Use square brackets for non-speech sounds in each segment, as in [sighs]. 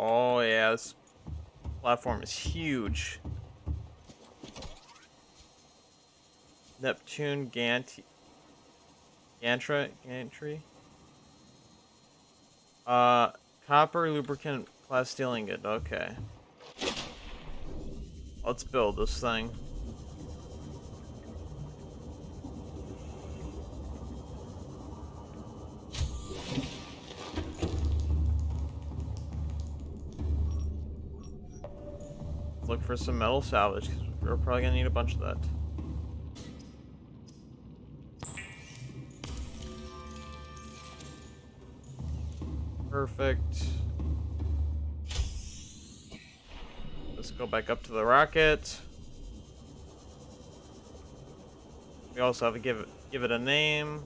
Oh yeah, this platform is huge. Neptune Gant Gantra Gantry. Uh copper lubricant plasteel ingot, okay. Let's build this thing. Some metal salvage, because we're probably gonna need a bunch of that. Perfect. Let's go back up to the rocket. We also have to give it give it a name.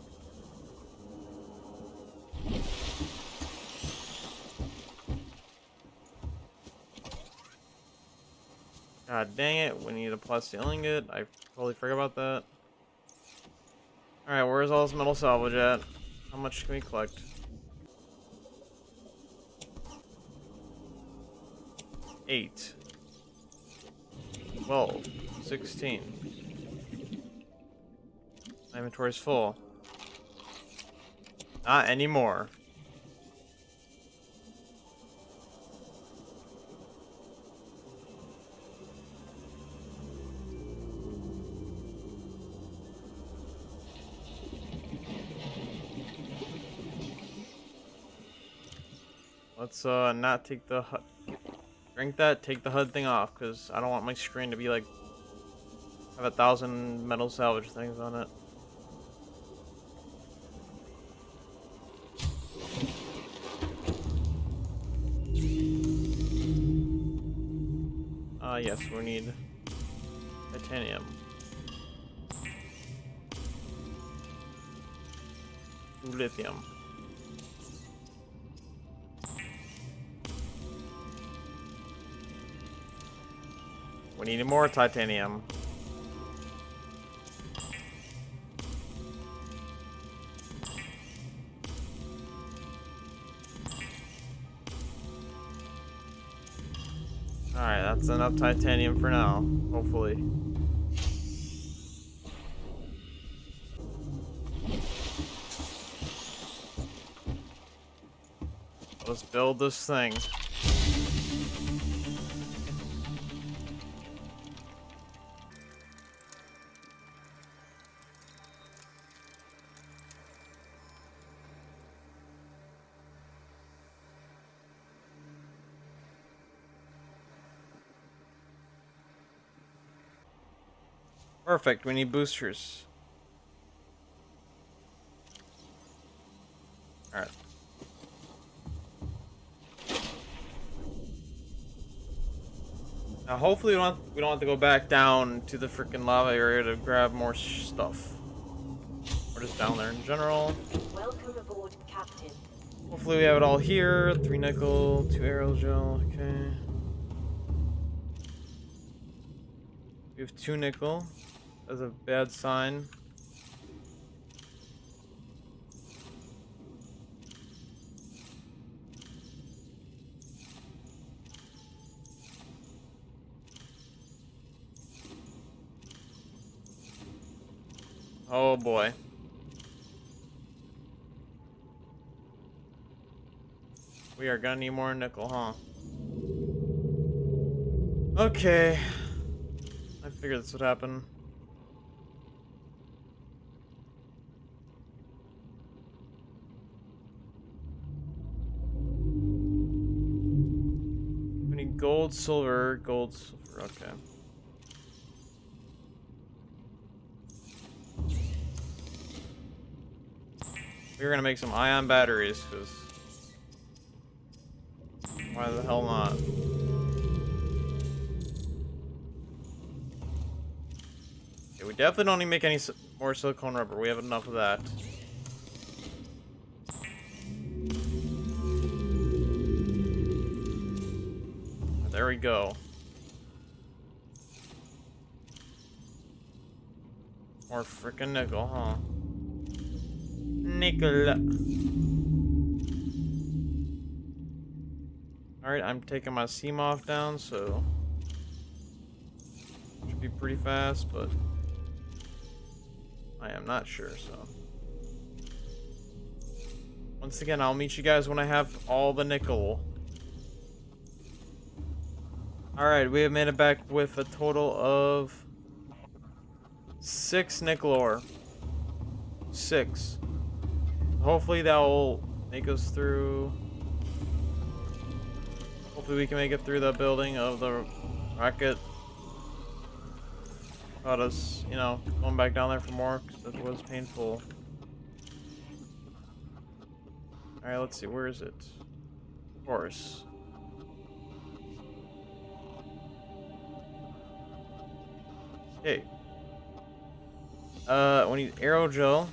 God dang it, we need a plasteel ingot. I totally forgot about that. Alright, where's all this metal salvage at? How much can we collect? Eight. 12, 16. My inventory's full. Not anymore. Let's uh not take the Drink that, take the HUD thing off, because I don't want my screen to be like, have a thousand metal salvage things on it. Ah, uh, yes, we need titanium. Lithium. We need more titanium. Alright, that's enough titanium for now, hopefully. Let's build this thing. Perfect, we need boosters. Alright. Now hopefully we don't, have, we don't have to go back down to the freaking lava area to grab more stuff. We're just down there in general. Welcome aboard, Captain. Hopefully we have it all here. Three nickel, two aerogel, okay. We have two nickel as a bad sign. Oh boy. We are gonna need more nickel, huh? Okay. I figured this would happen. Gold, silver, gold, silver. Okay. We're gonna make some ion batteries, because why the hell not? Okay, we definitely don't need to make any more silicone rubber. We have enough of that. There we go. More freaking nickel, huh? Nickel. Alright, I'm taking my Seamoth down, so should be pretty fast, but I am not sure, so. Once again, I'll meet you guys when I have all the nickel. Alright, we have made it back with a total of six nickel ore. Six. Hopefully that will make us through Hopefully we can make it through the building of the rocket. About us, you know, going back down there for more, because it was painful. Alright, let's see, where is it? Of course. Okay. Uh, we need aerogel.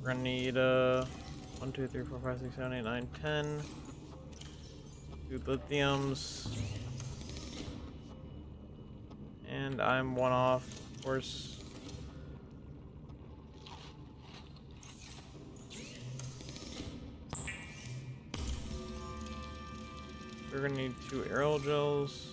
We're gonna need, uh... 1, 2, 3, 4, 5, 6, 7, 8, 9, 10. Two lithiums. And I'm one off, of course. We're gonna need two aerogels. Yep,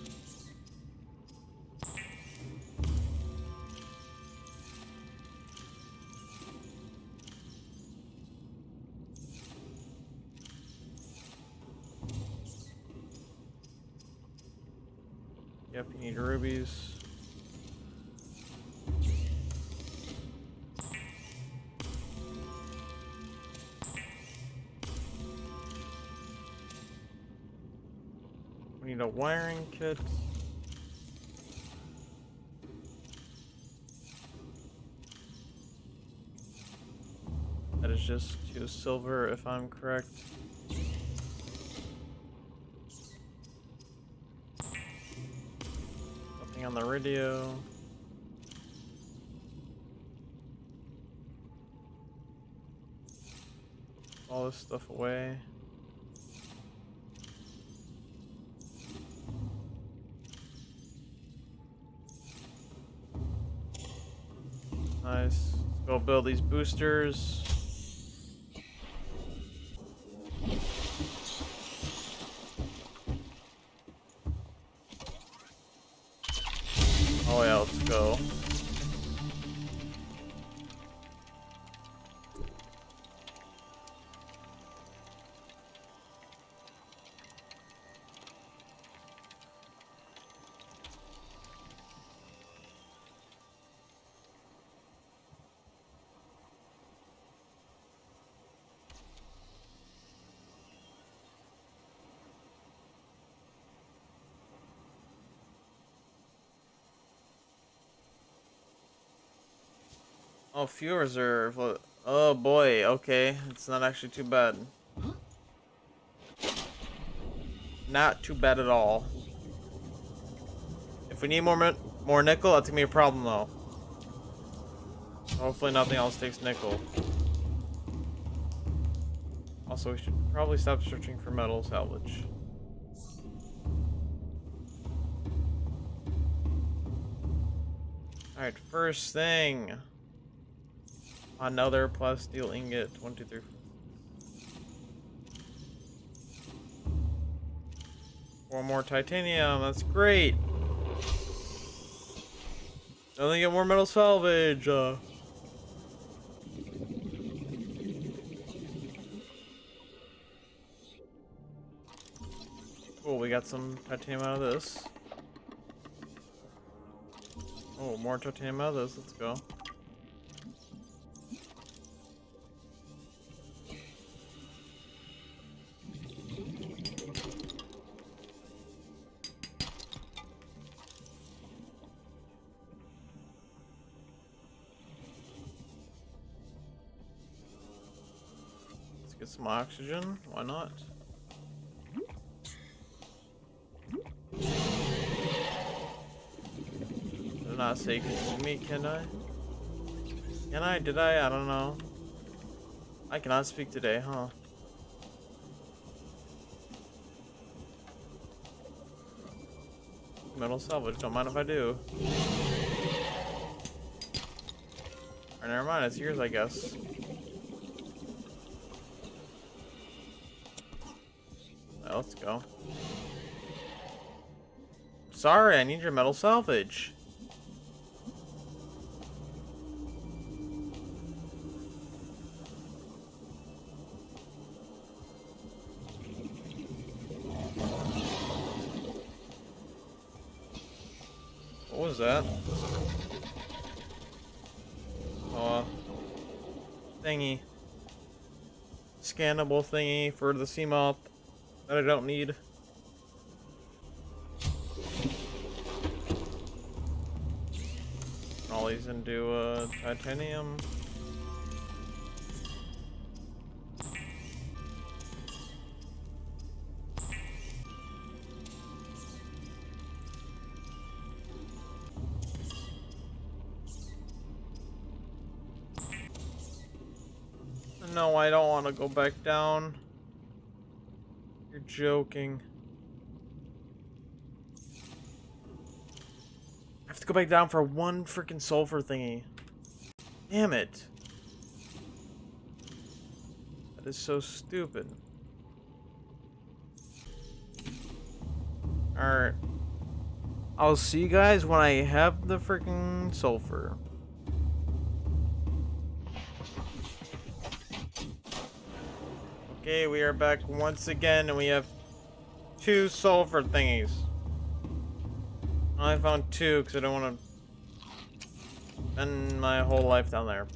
need a wiring kit. That is just two silver if I'm correct. Nothing on the radio. All this stuff away. Build these boosters. Oh yeah, let's go. Oh, fuel reserve. Oh boy, okay. It's not actually too bad. Not too bad at all. If we need more more nickel, that's gonna be a problem though. Hopefully nothing else takes nickel. Also, we should probably stop searching for metal salvage. Alright, first thing. Another plasteel ingot. One, two, three. Four more titanium. That's great. Only get more metal salvage. Uh, cool. We got some titanium out of this. Oh, more titanium out of this. Let's go. Oxygen. Why not? Did not say me, can I? Can I? Did I? I don't know. I cannot speak today, huh? Metal salvage, don't mind if I do. Or never mind, it's yours, I guess. Let's go. Sorry, I need your metal salvage. What was that? Oh, uh, thingy. Scannable thingy for the Seamoth that I don't need. All these into uh, titanium. No, I don't want to go back down. Joking. I have to go back down for one freaking sulfur thingy. Damn it. That is so stupid. Alright. I'll see you guys when I have the freaking sulfur. Okay, we are back once again, and we have two sulfur thingies. I found two because I don't want to spend my whole life down there.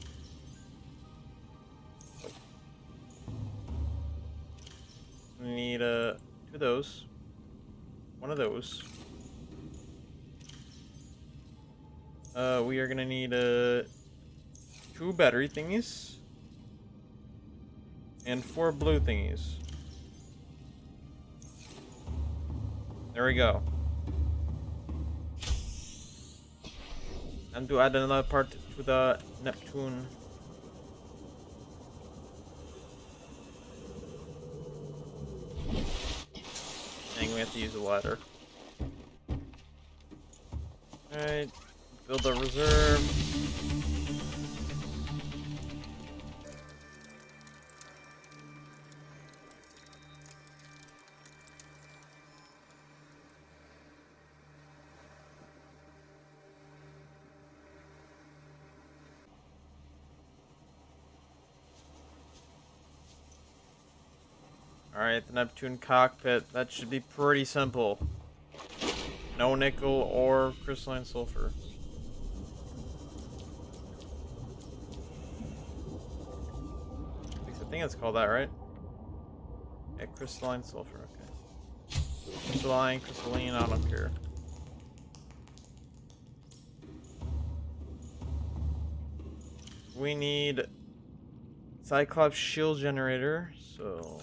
Need uh, two of those. One of those. Uh, we are gonna need uh, two battery thingies. And four blue thingies. There we go. And to add another part to the Neptune. Dang, we have to use a ladder. Alright, build a reserve. The Neptune cockpit. That should be pretty simple. No nickel or crystalline sulfur. I think it's called that, right? Yeah, crystalline sulfur, okay. Crystalline, crystalline, I don't care. We need Cyclops shield generator, so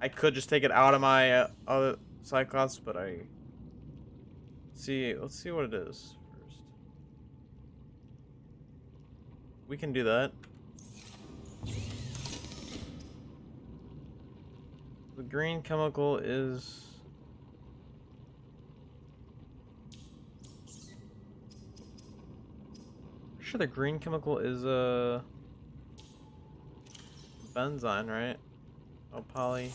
I could just take it out of my uh, other Cyclops, but I Let's see. Let's see what it is first. We can do that. The green chemical is. Sure, the green chemical is a uh, benzene, right? Oh, poly.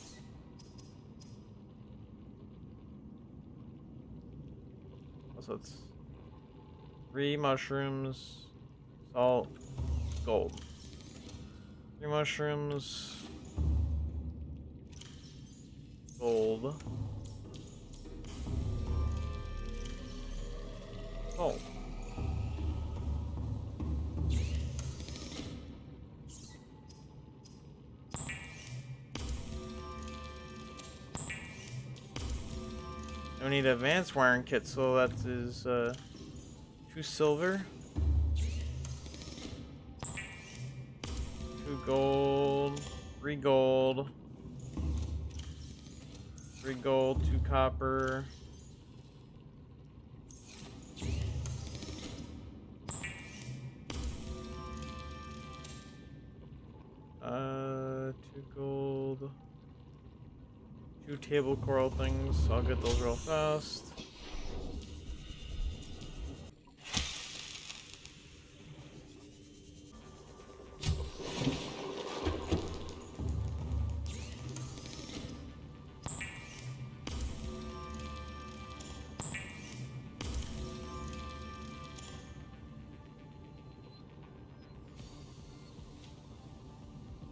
So it's three mushrooms, salt, gold. Three mushrooms, gold, gold. We need advanced wiring kit, so that is uh, two silver, two gold, three gold, three gold, two copper. table coral things. I'll get those real fast.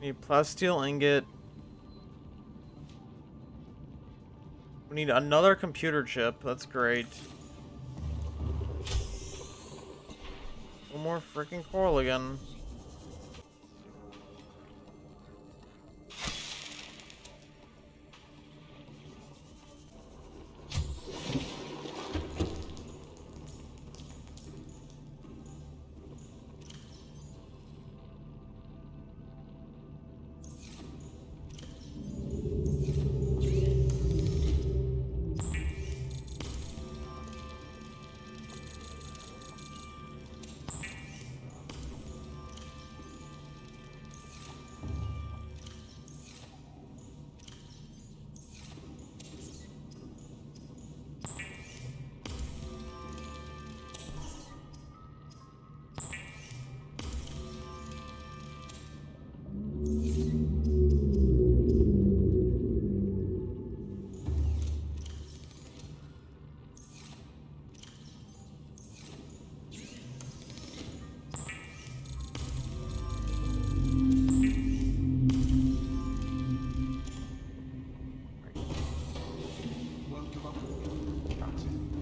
Need plasteel ingot, We need another computer chip. That's great. One more freaking coral again.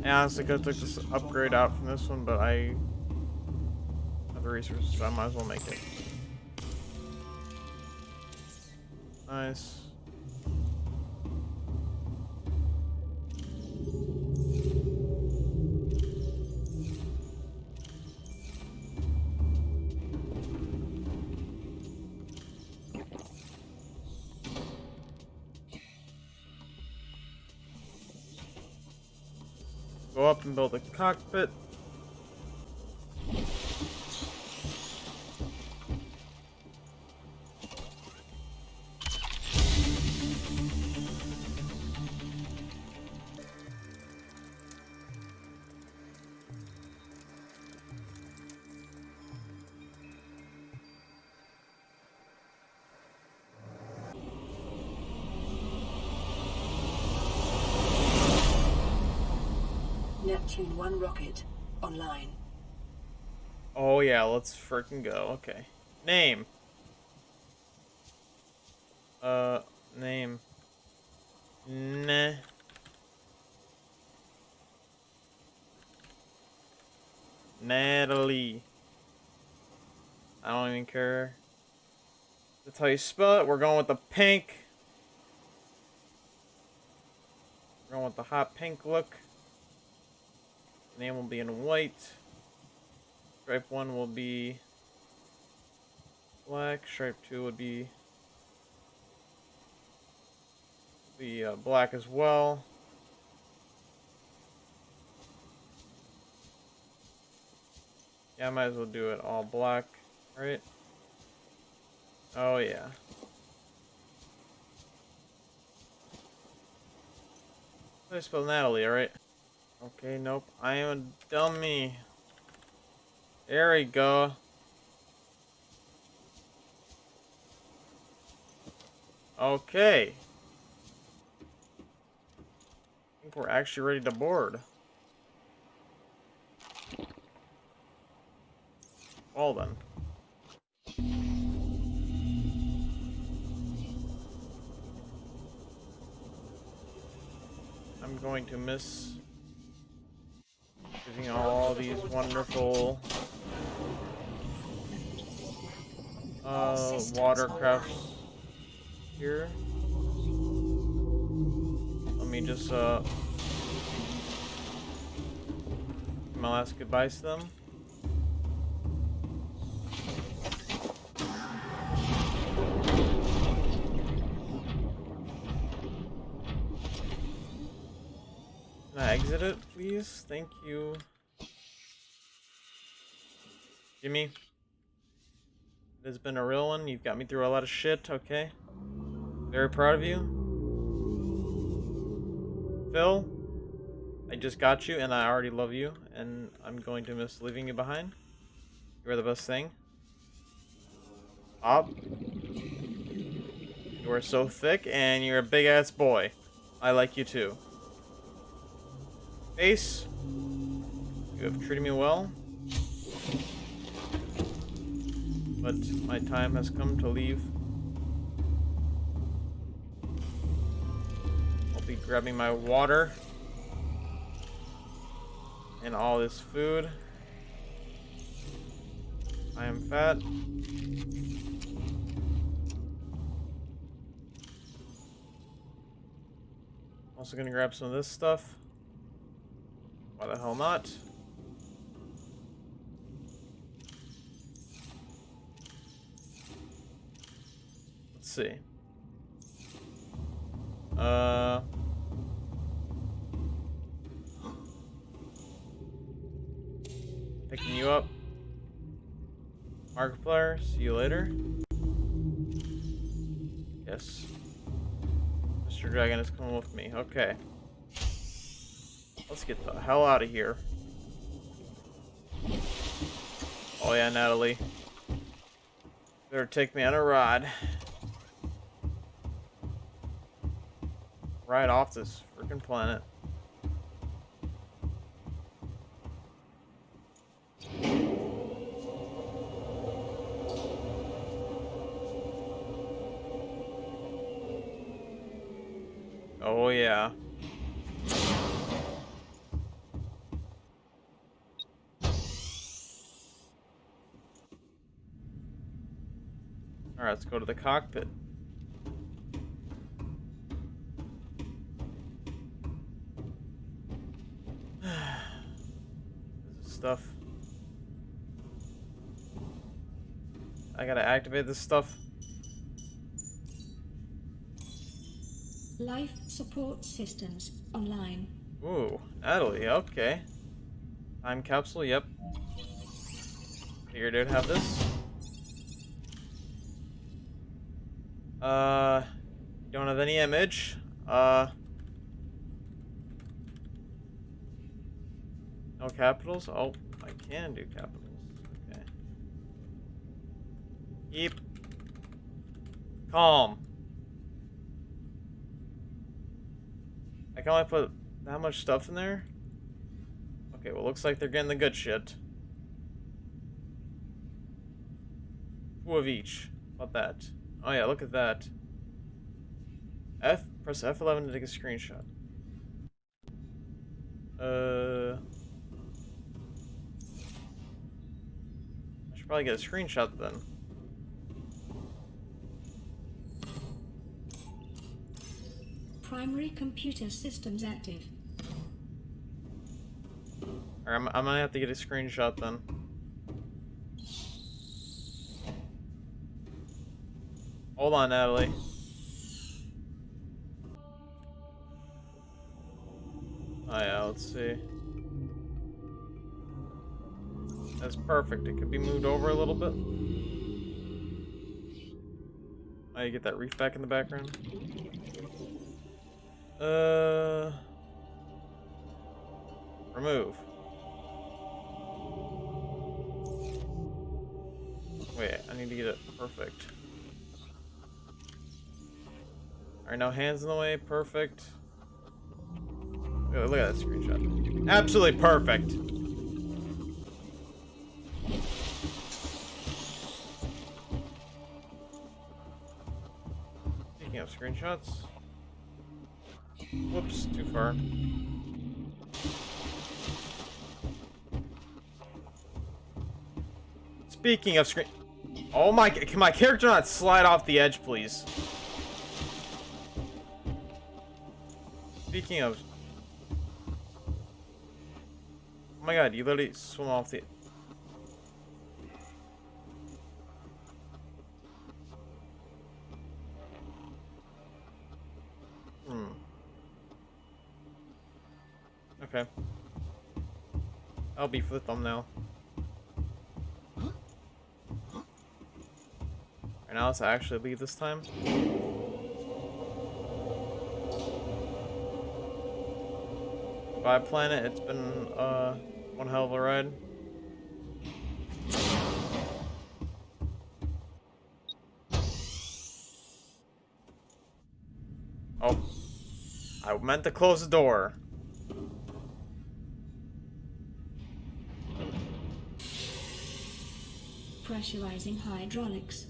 Yeah, honestly, could have took this upgrade out from this one, but I have the resources, so I might as well make it. Nice. And build a cockpit. Neptune 1 rocket online. Oh yeah, let's freaking go. Okay. Name. Uh, name. Nah. Natalie. I don't even care. That's how you spell it. We're going with the pink. We're going with the hot pink look. Name will be in white. Stripe 1 will be black. Stripe 2 would be be uh, black as well. Yeah, I might as well do it all black, right? Oh yeah. I spell Natalie, alright? Okay, nope. I am a dummy. There we go. Okay. I think we're actually ready to board. Well then. I'm going to miss Giving all these wonderful uh, watercrafts here. Let me just uh my last goodbyes to them. Can I exit it, please? Thank you. Jimmy. It has been a real one. You've got me through a lot of shit, okay? Very proud of you. Phil, I just got you and I already love you and I'm going to miss leaving you behind. You are the best thing. Bob, you are so thick and you're a big ass boy. I like you too. Ace, You have treated me well. But my time has come to leave. I'll be grabbing my water. And all this food. I am fat. Also gonna grab some of this stuff. Why the hell not? Let's see. Uh. Picking you up. Markiplier, see you later. Yes. Mr. Dragon is coming with me. Okay. Let's get the hell out of here. Oh yeah, Natalie. Better take me on a ride. Right off this freaking planet. Alright, let's go to the cockpit. [sighs] this is stuff. I gotta activate this stuff. Life support systems online. Ooh, Natalie, okay. Time capsule, yep. Figured I'd have this. Uh, don't have any image. Uh, no capitals? Oh, I can do capitals. Okay. Keep calm. I can only put that much stuff in there? Okay, well, looks like they're getting the good shit. Two of each. About that? Oh yeah, look at that. F press F11 to take a screenshot. Uh I should probably get a screenshot then. Primary computer systems active. Or I'm, I'm gonna have to get a screenshot then. Hold on, Natalie. Oh yeah, let's see. That's perfect. It could be moved over a little bit. Oh, you get that reef back in the background. Uh, remove. Wait, I need to get it perfect. Alright, now hands in the way, perfect. Look, at that screenshot. Absolutely perfect. Speaking of screenshots. Whoops, too far. Speaking of screen... Oh my... Can my character not slide off the edge, please? Speaking of... Oh my god, you literally swim off the... Hmm. Okay. I'll be for the thumbnail. Right now, let's actually leave this time. Bye, planet. It's been uh, one hell of a ride. Oh. I meant to close the door. Pressurizing hydraulics.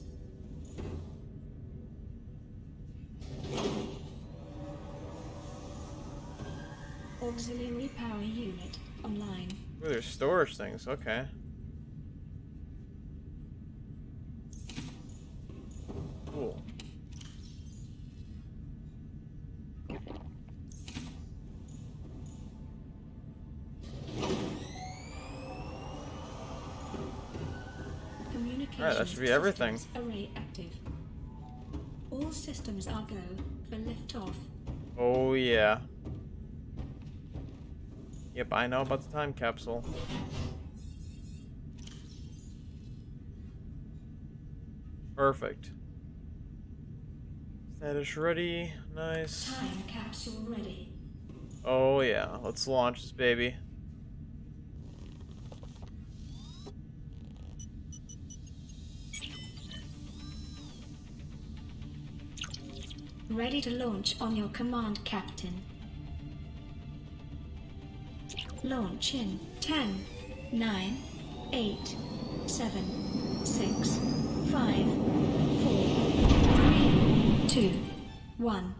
Auxiliary power unit online. Ooh, there's storage things. Okay. Cool. Communications that should be everything. Array active. All systems are go for liftoff. Oh yeah. Yep, I know about the time capsule. Perfect. Status ready. Nice. Time capsule ready. Oh yeah, let's launch this baby. Ready to launch on your command, Captain. Launch in 10, 9, 8, 7, 6, 5, 4, 3, 2, 1.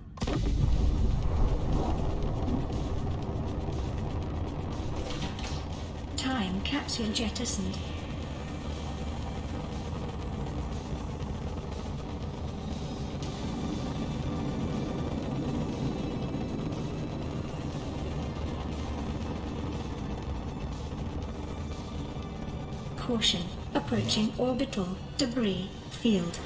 Time capsule jettisoned. Caution. Approaching orbital debris field.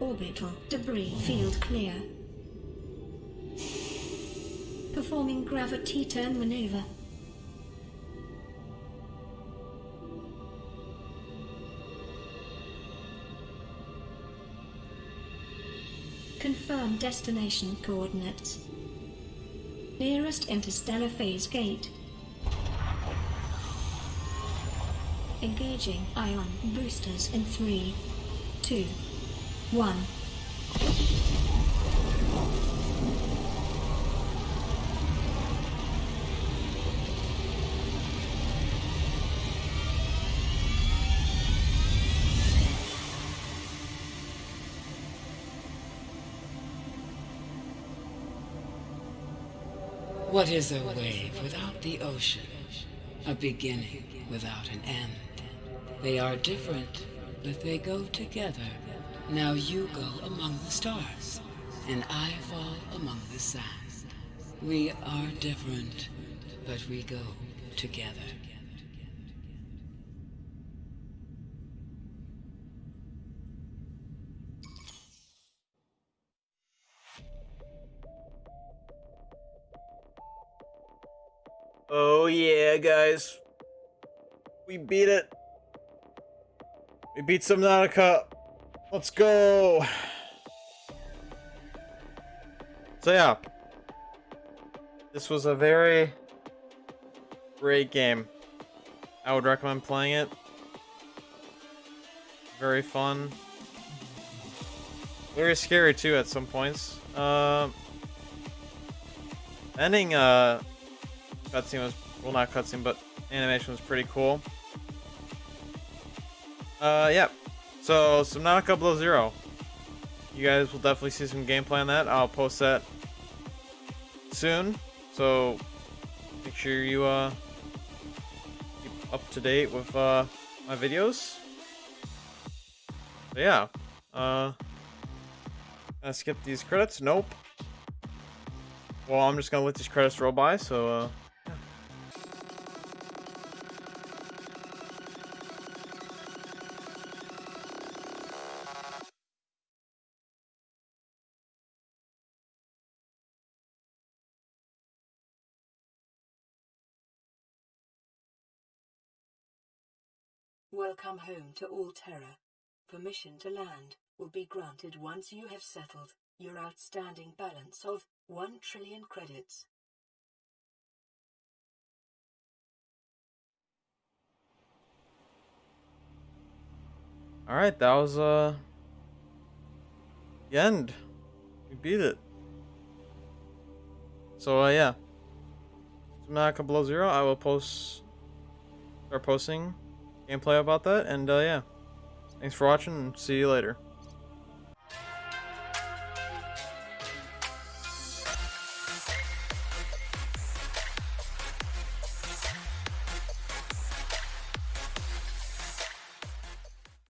Orbital debris field clear. Performing gravity turn maneuver. Destination coordinates. Nearest interstellar phase gate. Engaging ion boosters in three, two, one. What is a wave without the ocean? A beginning without an end. They are different, but they go together. Now you go among the stars, and I fall among the sand. We are different, but we go together. Oh yeah, guys. We beat it. We beat Subnautica. Let's go. So yeah. This was a very great game. I would recommend playing it. Very fun. Very scary too at some points. Um ending uh cutscene was well not cutscene but animation was pretty cool. Uh yeah. So Subnautica Below Zero. You guys will definitely see some gameplay on that. I'll post that soon. So make sure you uh keep up to date with uh my videos. So yeah uh gonna skip these credits. Nope. Well I'm just gonna let these credits roll by so uh Welcome home to Alterra. Permission to land will be granted once you have settled your outstanding balance of 1 trillion credits. All right, that was uh the end. We beat it. So uh, yeah, Subnautica Below Zero. I will post, start posting gameplay about that, and uh, yeah, Thanks for watching, and see you later.